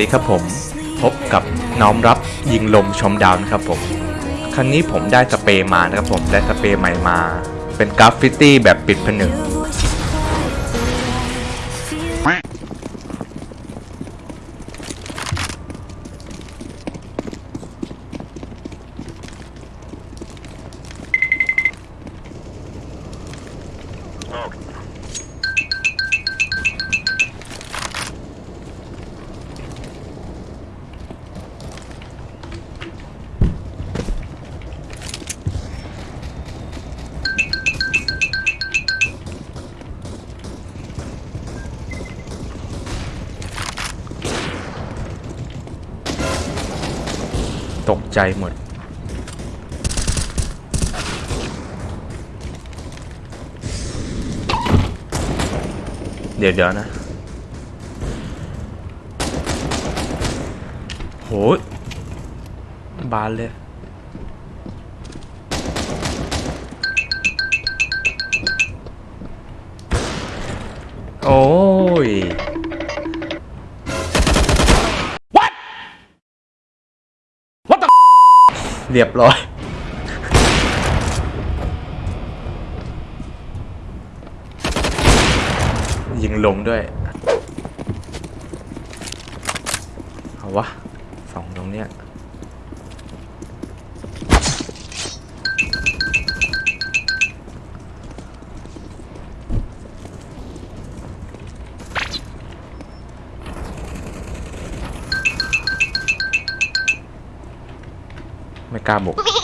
ดีครับผม พบกับน้อมรับยิงลมชมดาวนะครับผม ครั้งนี้ผมได้สเปรย์มานะครับผม ได้สเปรย์ใหม่มา เป็นกราฟฟิตี้แบบปิดผนึก ตกใจหมด เดี๋ยวเดี๋ยวนะโหบานเลยโอ้ย เรียบร้อย ยิงลงด้วย เอาวะสองตรงเนี้ย ไ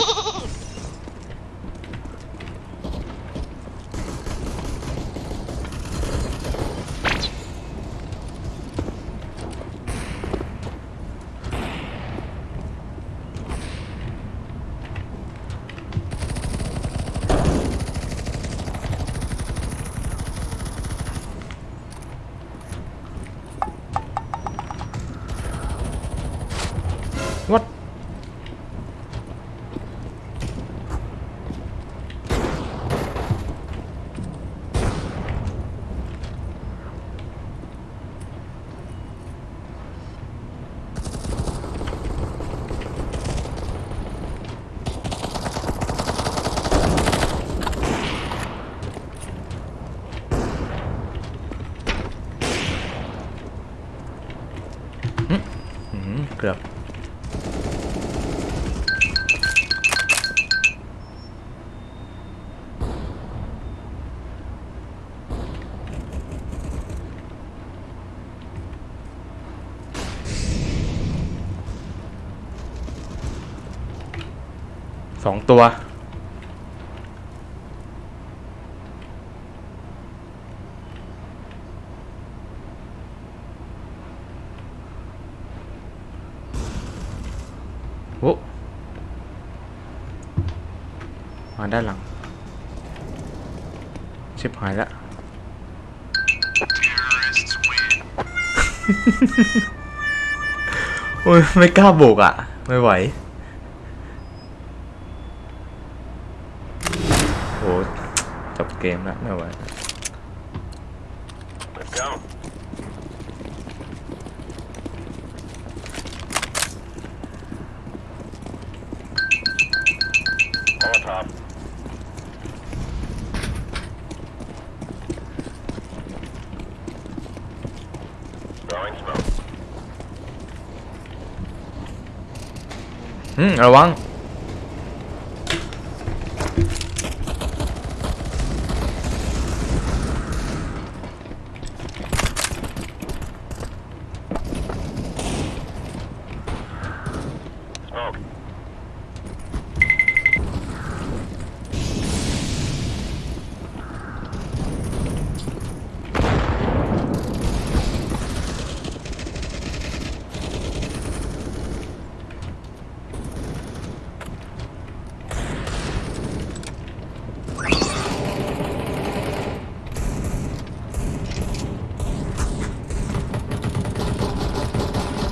สองตัว โอ้มาด้านหลัง ชิบหายแล้ว โอ้ย ไม่กล้าบุกอะ ไม่ไหว โอ้จบเกมแล้ว ไม่ไหว Let's go. Molotov. 'Throwing smoke. อืม ร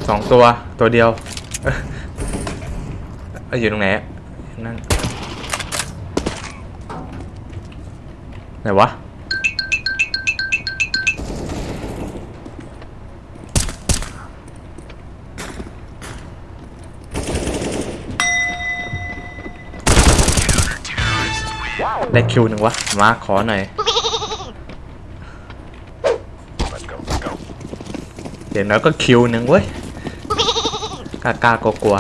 สองตัวตัวเดียวอยู่ตรงไหนนั่นไหนวะได้คิวหนึ่งวะ มาขอหน่อยเดี๋ยวน้อยก็คิวหนึ่งเว้ย กล้ากล้ากลัวกลัว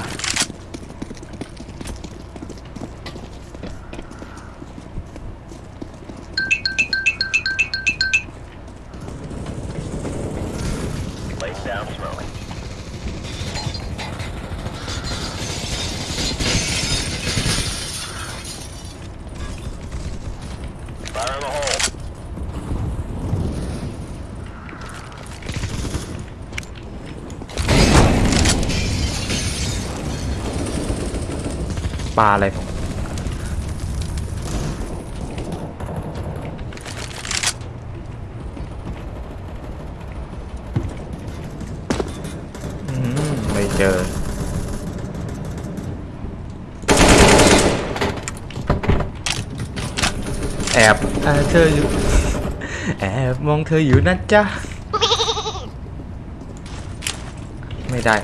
ปลาอะไรของอืมไม่เจอแอบเอ่อเธออยู่แอบมองเธออยู่นะจ๊ะ ไม่ได้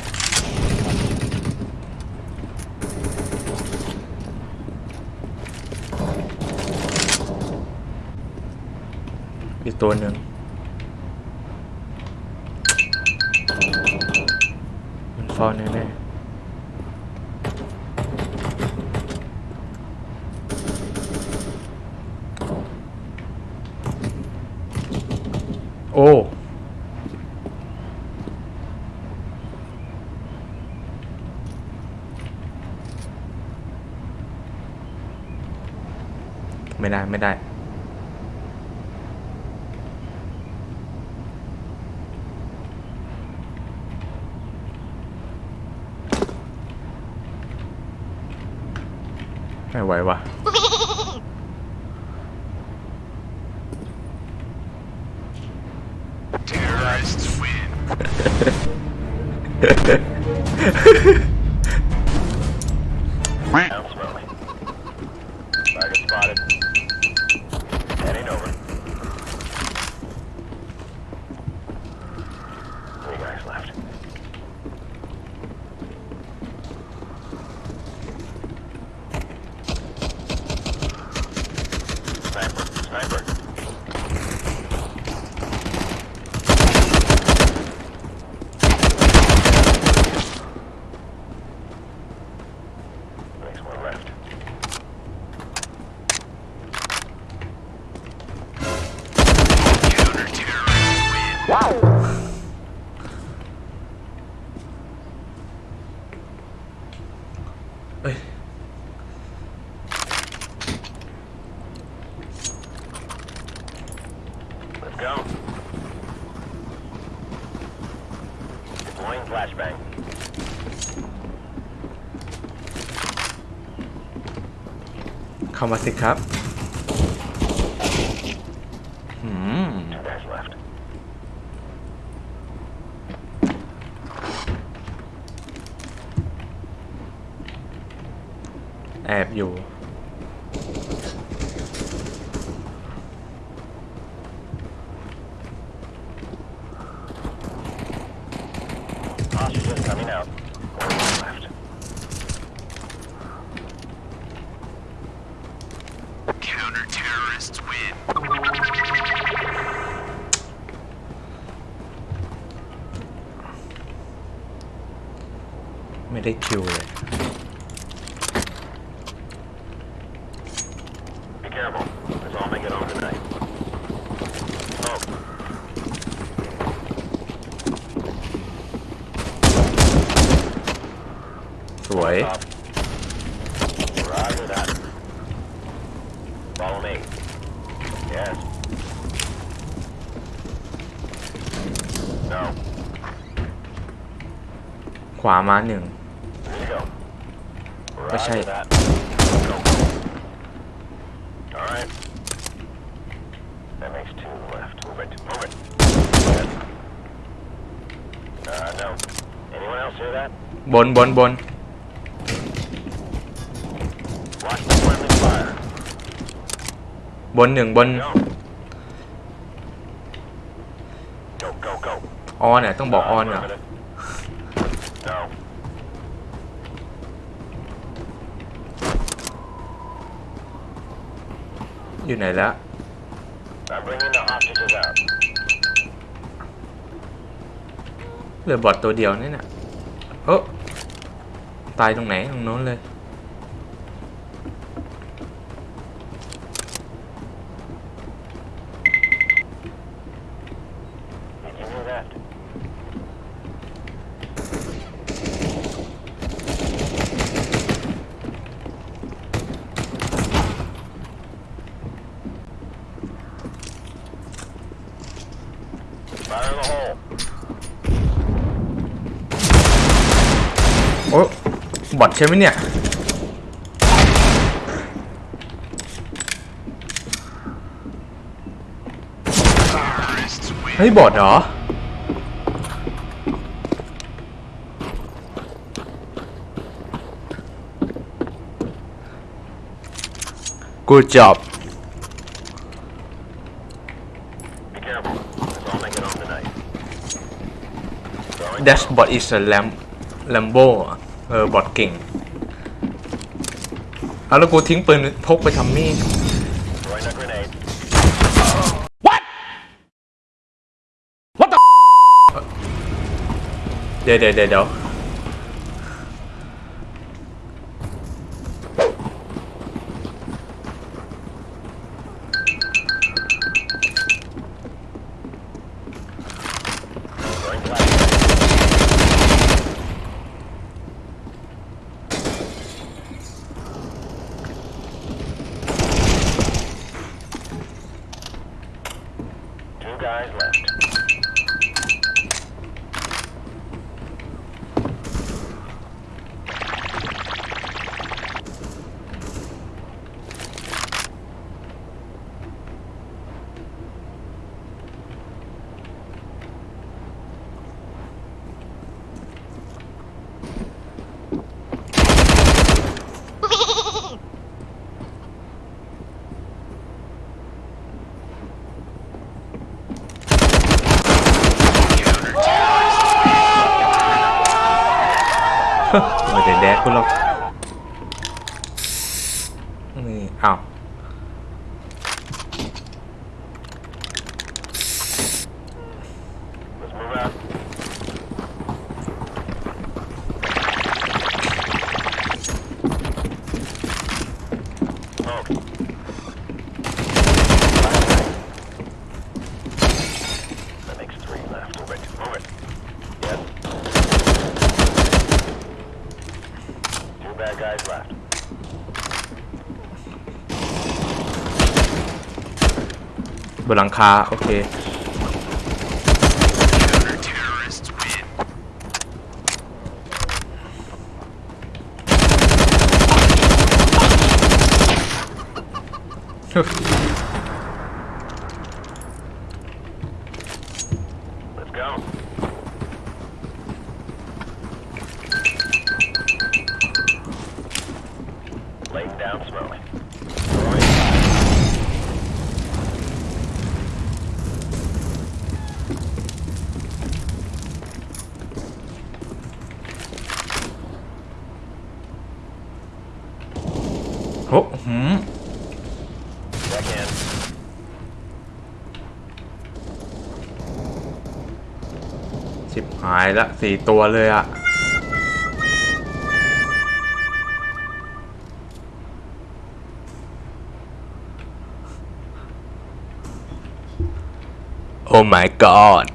อีกตัวหนึ่งมันฟอนแน่ๆโอ้ ไม่ได้ไม่ได้ ไม่ไเอ้ย Let's go. Deploying flashbang. เข้ามาสิครับ อืม Two guys left. แอบอยู่ Hostages coming out. One left. Counter terrorists win. ไม่ได้คิวเลย Be careful. Let's all make it home tonight. Smoke. ส วย Up. Roger that. Follow me. Yes. No. ขวามาหนึ่ง Here you go. What's Roger that? that. Go. All right. That makes two left. Move it. Move it. Yes. Uh, no. Anyone else hear that? บนบนบน บนหนึ่งบน Go. Go, go, go. ออนเนี่ยต้องบอกออน Uh, อะ perimeter. No. อยู่ไหนแล้ว I'm bringing the hostages out. เหลือบอทตัวเดียวนี่เนี่ยเออตายตรงไหนตรงโน้นเลย Continue left. Fire in the hole. โอ้บอท ใช่ไหมเนี่ย เฮ้ยบอทเหรอ Good job That bot is a lamb Lambo เออบอทเก่งเอาแล้วกูทิ้งปืนพกไปทำนี่ throwing a grenade. เดี๋ยวเดี๋ยวเดี๋ยวเดี๋ยว นี่ บนหลังคาโอเคฮึายละสี่ตัวเลยอะโอ้ my god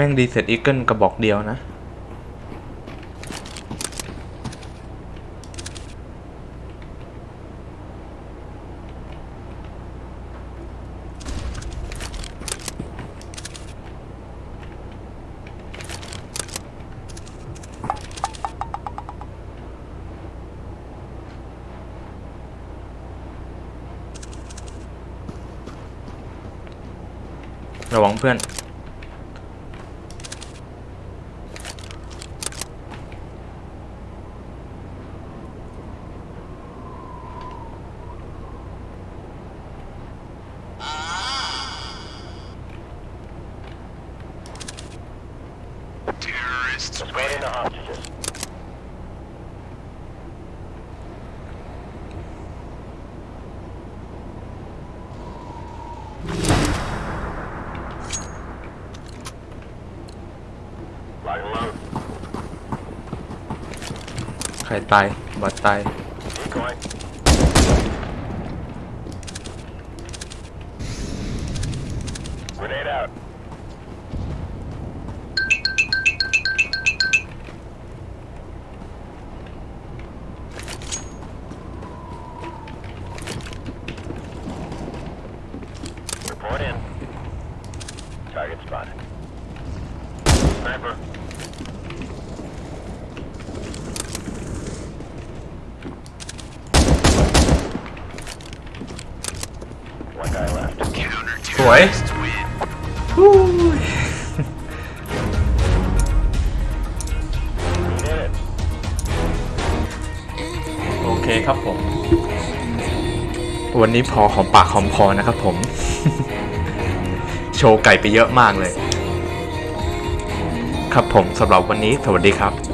ม่งดีเซตอีเกิลกระบอกเดียวนะ ระวังเพื่อน ใครตายบอดตาย สวย terrorists win. We did it. โอเคครับผม วันนี้พอหอมปากหอมคอนะครับผม โชว์ไก่ไปเยอะมากเลย ครับผมสำหรับวันนี้สวัสดีครับ